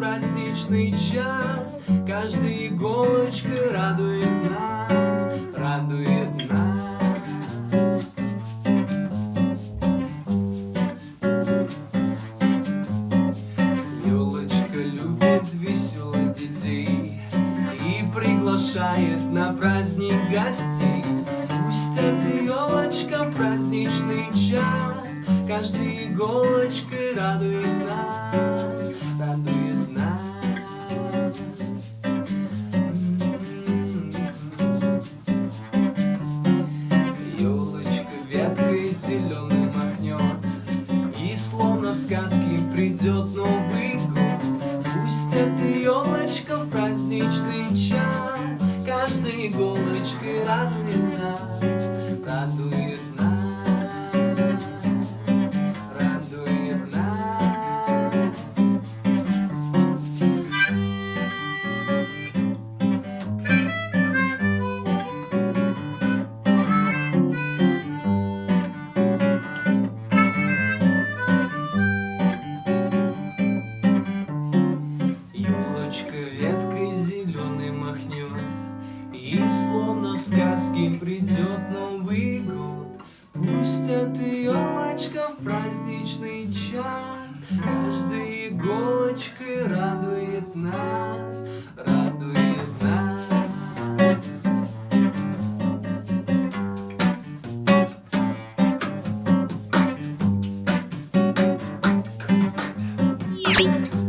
праздничный час. Каждая иголочка радует нас, радует нас Елочка любит веселых детей И приглашает на праздник гостей. Пусть эта елочка праздничный час Каждая иголочка радует эта елочка в праздничный час. Каждой иголочкой нас, радует веткой зеленой махнет И словно в сказке придет Новый год Пусть эта елочка в праздничный час Каждой иголочкой радует нас, радует нас Easy.